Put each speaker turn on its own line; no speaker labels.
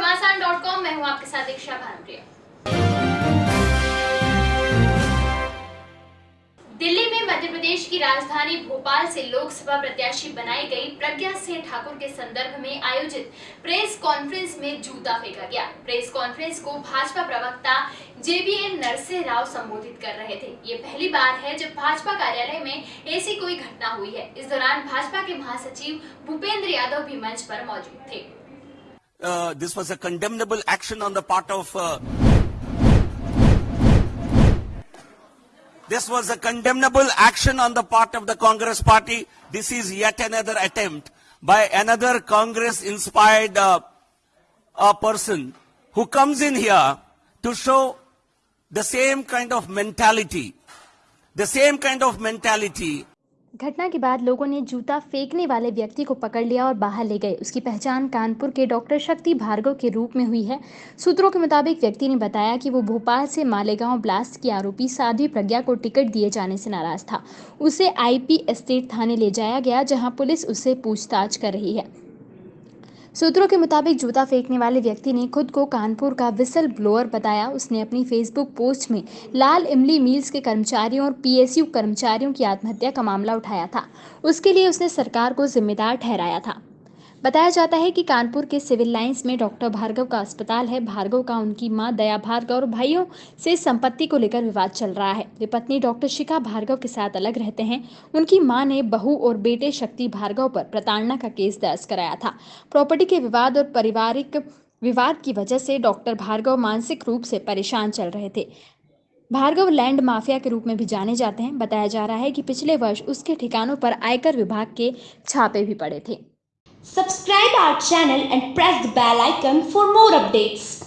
घमासान dot com मैं हूँ आपके साथ दीक्षा भानुप्रिया। दिल्ली में मध्य प्रदेश की राजधानी भोपाल से लोकसभा प्रत्याशी बनाई गई प्रज्ञा सिंह ठाकुर के संदर्भ में आयोजित प्रेस कॉन्फ्रेंस में जूता फेंका गया। प्रेस कॉन्फ्रेंस को भाजपा प्रवक्ता जेबीएन नरसिंह राव संबोधित कर रहे थे। ये पहली बार है जब भाजपा कार्यालय में ऐसी कोई घटना हुई है। इस दौरान भाजपा के महासचिव भूपेंद्र यादव भी मंच पर मौजूद थे।
Uh, this was a condemnable action on the part of. Uh, this was a condemnable action on the part of the Congress party. This is yet another attempt by another Congress inspired uh, person who comes in here to show the same kind of mentality, the same kind of mentality
घटना के बाद लोगों ने जूता फेंकने वाले व्यक्ति को पकड़ लिया और बाहर ले गए। उसकी पहचान कानपुर के डॉक्टर शक्ति भार्गव के रूप में हुई है। सूत्रों के मुताबिक व्यक्ति ने बताया कि वो भोपाल से मालेगांव ब्लास्ट की आरोपी साध्वी प्रज्ञा को टिकट दिए जाने से नाराज़ था। उसे आईपी एस्टेट थाने ले जाया गया, जहाँ पुलिस उससे पूछताछ कर रही है। सूत्रों के मुताबिक जूता फेंकने वाले व्यक्ति ने खुद को कानपुर का विसल ब्लोअर बताया। उसने अपनी फेसबुक पोस्ट में लाल इमली मिल्स के कर्मचारियों और पीएसयू कर्मचारियों की आत्महत्या का मामला उठाया था। उसके लिए उसने सरकार को जिम्मेदार ठहराया था। बताया जाता है कि कानपुर के सिविल लाइंस में डॉक्टर भार्गव का अस्पताल है। भार्गव का, उनकी माँ दया भार्गव और भाइयों से संपत्ति को लेकर विवाद चल रहा है। वे पत्नी डॉक्टर शिखा भार्गव के साथ अलग रहते हैं। उनकी माँ ने बहू और बेटे शक्ति भार्गव पर प्रताड़ना का केस दर्ज कराया था। प्रॉपर्टी के विवाद और पारिवारिक विवाद की वजह से डॉक्टर भार्गव मानसिक रूप से परेशान चल रहे थे। भार्गव लैंड माफिया के रूप में भी जाने जाते हैं। बताया जा रहा है कि पिछले वर्ष उसके ठिकानों पर आयकर विभाग के छापे भी पड़े थे।
Subscribe our channel and press the bell icon for more updates.